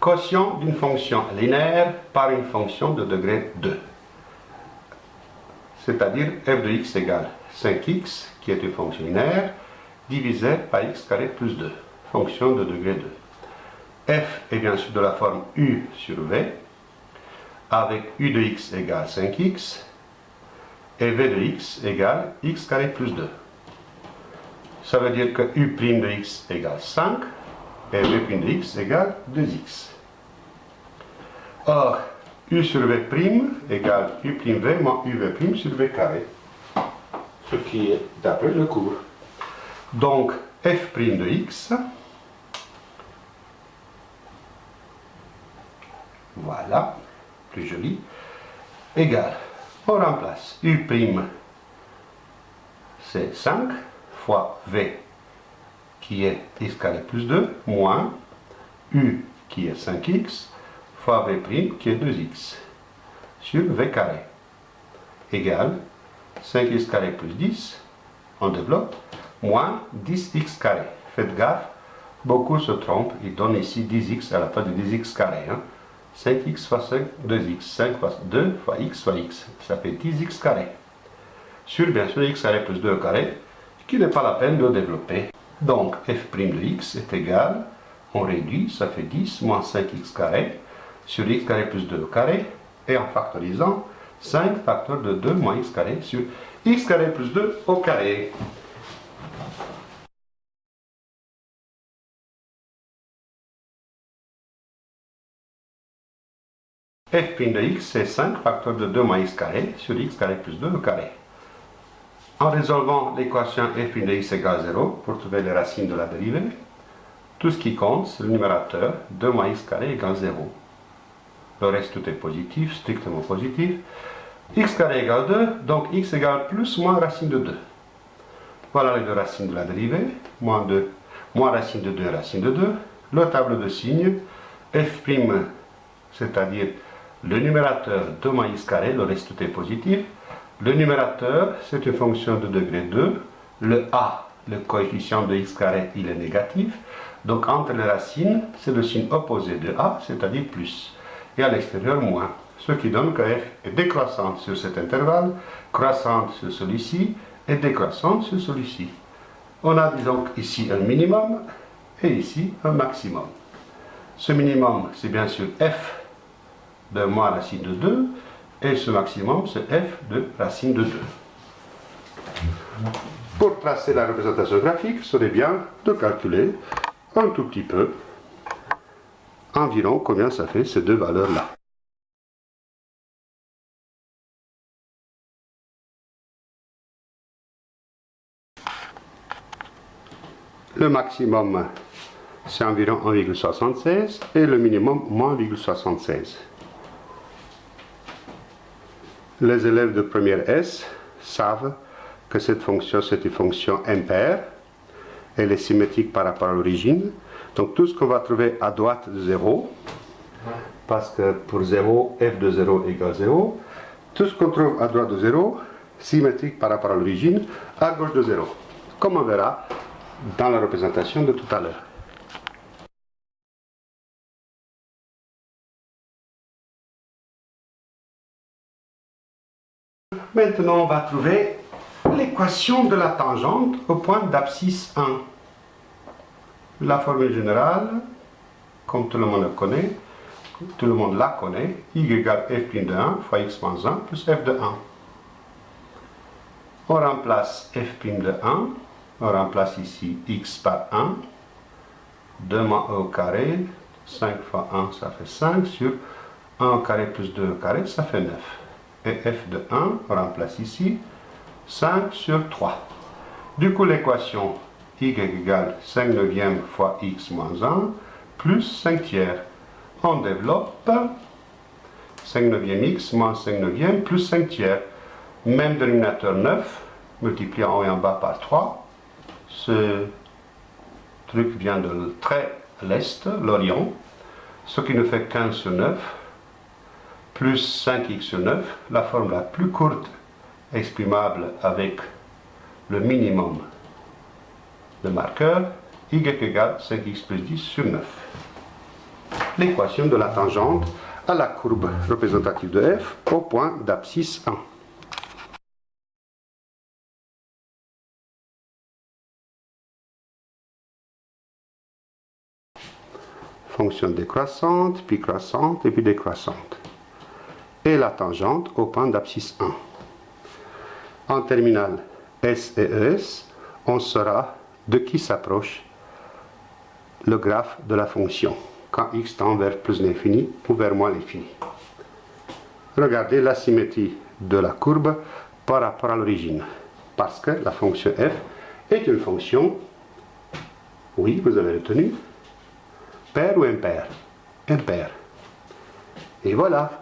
quotient d'une fonction linéaire par une fonction de degré 2. C'est-à-dire f de x égale 5x, qui est une fonction linéaire, divisé par x carré plus 2, fonction de degré 2. f est bien sûr de la forme u sur v, avec u de x égale 5x, et v de x égale x carré plus 2. Ça veut dire que u' de x égale 5, et v' de x égale 2x. Or, u sur v' égale u'v moins uv' sur v carré, ce qui est d'après le cours. Donc, f' de x, voilà, plus joli, égale, on remplace u' c'est 5 fois v qui est x carré plus 2 moins u qui est 5x fois v' qui est 2x sur v carré égale 5x carré plus 10, on développe, moins 10x carré. Faites gaffe, beaucoup se trompent, ils donnent ici 10x à la place de 10x carré. 5x hein. fois 5, 2x. 5 fois 2 fois x fois x. Ça fait 10x carré. Sur bien sûr x carré plus 2 carré, qui n'est pas la peine de développer. Donc f' de x est égal, on réduit, ça fait 10 moins 5x carré sur x carré plus 2 carré, et en factorisant, 5 facteur de 2 moins x carré sur x carré plus 2 au carré. f' de x, c'est 5 facteur de 2 moins x carré sur x carré plus 2 au carré. En résolvant l'équation f' de x égale 0 pour trouver les racines de la dérivée, tout ce qui compte, c'est le numérateur 2 moins x carré égale 0. Le reste, tout est positif, strictement positif. x carré égale 2, donc x égale plus moins racine de 2. Voilà les deux racines de la dérivée. Moins 2, moins racine de 2, racine de 2. Le tableau de signes, f', c'est-à-dire le numérateur 2 moins x carré, le reste tout est positif. Le numérateur, c'est une fonction de degré 2. Le a, le coefficient de x carré, il est négatif. Donc entre les racines, c'est le signe opposé de a, c'est-à-dire plus et à l'extérieur moins. Ce qui donne que f est décroissante sur cet intervalle, croissante sur celui-ci et décroissante sur celui-ci. On a donc ici un minimum et ici un maximum. Ce minimum, c'est bien sûr f de moins racine de 2 et ce maximum, c'est f de racine de 2. Pour tracer la représentation graphique, il serait bien de calculer un tout petit peu environ combien ça fait ces deux valeurs-là. Le maximum, c'est environ 1,76 et le minimum, moins 1,76. Les élèves de première S savent que cette fonction, c'est une fonction impaire. Elle est symétrique par rapport à l'origine. Donc tout ce qu'on va trouver à droite de 0, parce que pour 0, f de 0 égale 0, tout ce qu'on trouve à droite de 0, symétrique par rapport à l'origine, à gauche de 0, comme on verra dans la représentation de tout à l'heure. Maintenant, on va trouver l'équation de la tangente au point d'abscisse 1 la formule générale, comme tout le monde la connaît, tout le monde la connaît, y égale f' de 1 fois x moins 1 plus f de 1. On remplace f' de 1, on remplace ici x par 1, 2 moins 1 au carré, 5 fois 1 ça fait 5 sur 1 au carré plus 2 au carré ça fait 9. Et f de 1, on remplace ici 5 sur 3. Du coup l'équation y égale 5 neuvième fois x moins 1 plus 5 tiers. On développe 5 neuvième x moins 5 neuvième plus 5 tiers. Même dénominateur 9, multiplié en haut et en bas par 3. Ce truc vient de très l'est, l'Orient, ce qui nous fait 15 sur 9, plus 5x sur 9, la forme la plus courte exprimable avec le minimum le marqueur y égale 5x plus 10 sur 9. l'équation de la tangente à la courbe représentative de f au point d'abscisse 1. Fonction décroissante, puis croissante et puis décroissante. Et la tangente au point d'abscisse 1. En terminale S et ES, on saura de qui s'approche le graphe de la fonction quand x tend vers plus l'infini ou vers moins l'infini. Regardez la symétrie de la courbe par rapport à l'origine. Parce que la fonction f est une fonction, oui, vous avez retenu, paire ou impair Impair. Et voilà,